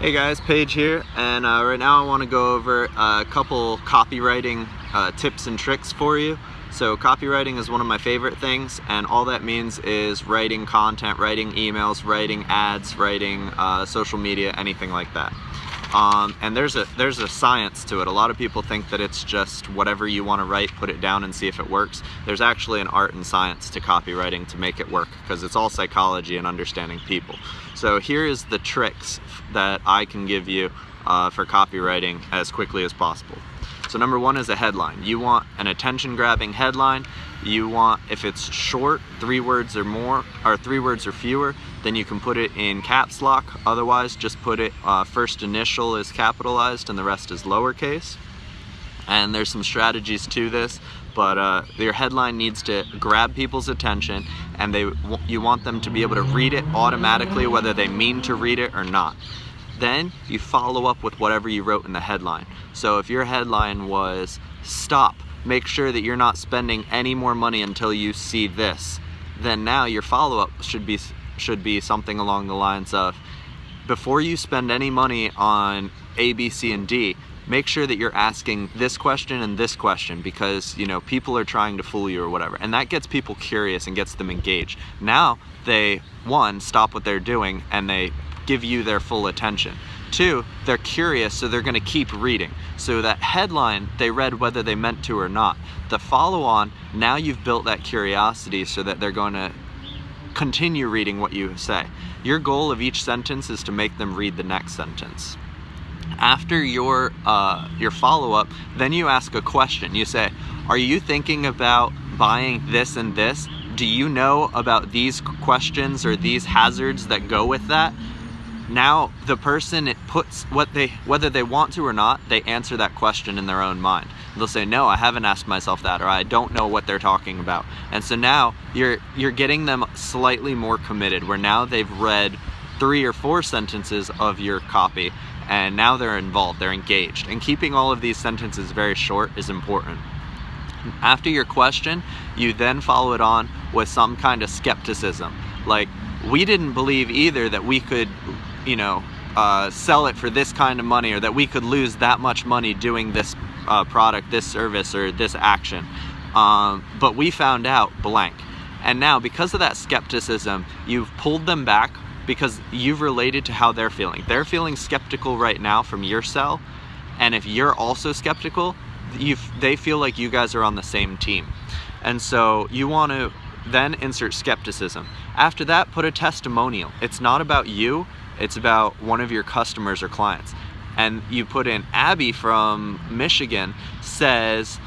Hey guys, Paige here, and uh, right now I want to go over a couple copywriting uh, tips and tricks for you. So copywriting is one of my favorite things, and all that means is writing content, writing emails, writing ads, writing uh, social media, anything like that. Um, and there's a there's a science to it. A lot of people think that it's just whatever you want to write, put it down and see if it works. There's actually an art and science to copywriting to make it work because it's all psychology and understanding people. So here is the tricks that I can give you uh, for copywriting as quickly as possible. So number one is a headline. You want an attention grabbing headline. You want, if it's short, three words or more, or three words or fewer, then you can put it in caps lock. Otherwise, just put it, uh, first initial is capitalized and the rest is lowercase. And there's some strategies to this, but uh, your headline needs to grab people's attention and they you want them to be able to read it automatically whether they mean to read it or not. Then you follow up with whatever you wrote in the headline. So if your headline was stop, make sure that you're not spending any more money until you see this, then now your follow-up should be should be something along the lines of before you spend any money on A, B, C, and D, make sure that you're asking this question and this question because you know people are trying to fool you or whatever and that gets people curious and gets them engaged now they one stop what they're doing and they give you their full attention. Two, they're curious, so they're gonna keep reading. So that headline, they read whether they meant to or not. The follow on, now you've built that curiosity so that they're gonna continue reading what you say. Your goal of each sentence is to make them read the next sentence. After your, uh, your follow-up, then you ask a question. You say, are you thinking about buying this and this? Do you know about these questions or these hazards that go with that? Now the person it puts what they whether they want to or not they answer that question in their own mind. They'll say no i haven't asked myself that or i don't know what they're talking about. And so now you're you're getting them slightly more committed where now they've read three or four sentences of your copy and now they're involved they're engaged. And keeping all of these sentences very short is important. After your question you then follow it on with some kind of skepticism. Like we didn't believe either that we could you know, uh, sell it for this kind of money or that we could lose that much money doing this uh, product, this service, or this action. Um, but we found out blank. And now, because of that skepticism, you've pulled them back because you've related to how they're feeling. They're feeling skeptical right now from your sell, and if you're also skeptical, they feel like you guys are on the same team. And so you want to then insert skepticism. After that, put a testimonial. It's not about you, it's about one of your customers or clients. And you put in Abby from Michigan says,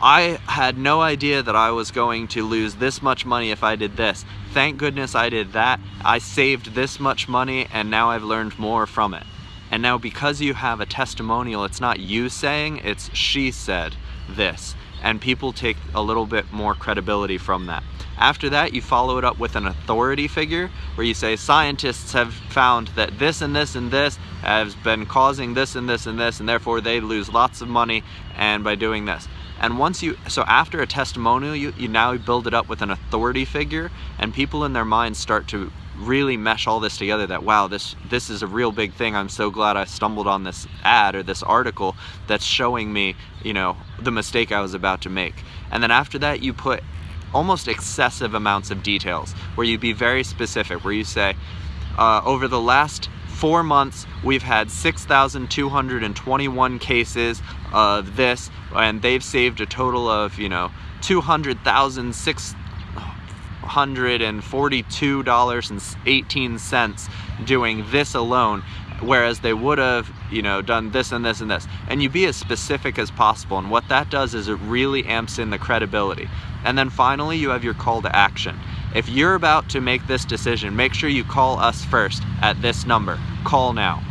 I had no idea that I was going to lose this much money if I did this. Thank goodness I did that. I saved this much money and now I've learned more from it. And now because you have a testimonial, it's not you saying, it's she said this. And people take a little bit more credibility from that. After that, you follow it up with an authority figure where you say scientists have found that this and this and this has been causing this and this and this and therefore they lose lots of money and by doing this. And once you, so after a testimonial, you, you now build it up with an authority figure and people in their minds start to really mesh all this together that wow this this is a real big thing. I'm so glad i stumbled on this ad or this article that's showing me you know the mistake i was about to make. And then after that you put almost excessive amounts of details where you be very specific, where you say, uh, over the last four months, we've had 6,221 cases of this, and they've saved a total of, you know, $200,642.18 doing this alone whereas they would have you know done this and this and this. And you be as specific as possible and what that does is it really amps in the credibility. And then finally you have your call to action. If you're about to make this decision make sure you call us first at this number. Call now.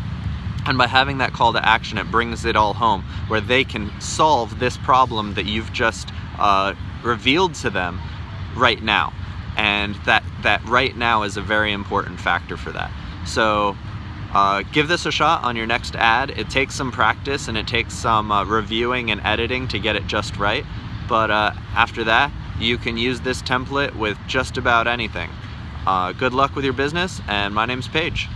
And by having that call to action it brings it all home where they can solve this problem that you've just uh, revealed to them right now and that that right now is a very important factor for that so uh, give this a shot on your next ad. It takes some practice and it takes some uh, reviewing and editing to get it just right. But uh, after that, you can use this template with just about anything. Uh, good luck with your business, and my name's Paige.